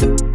you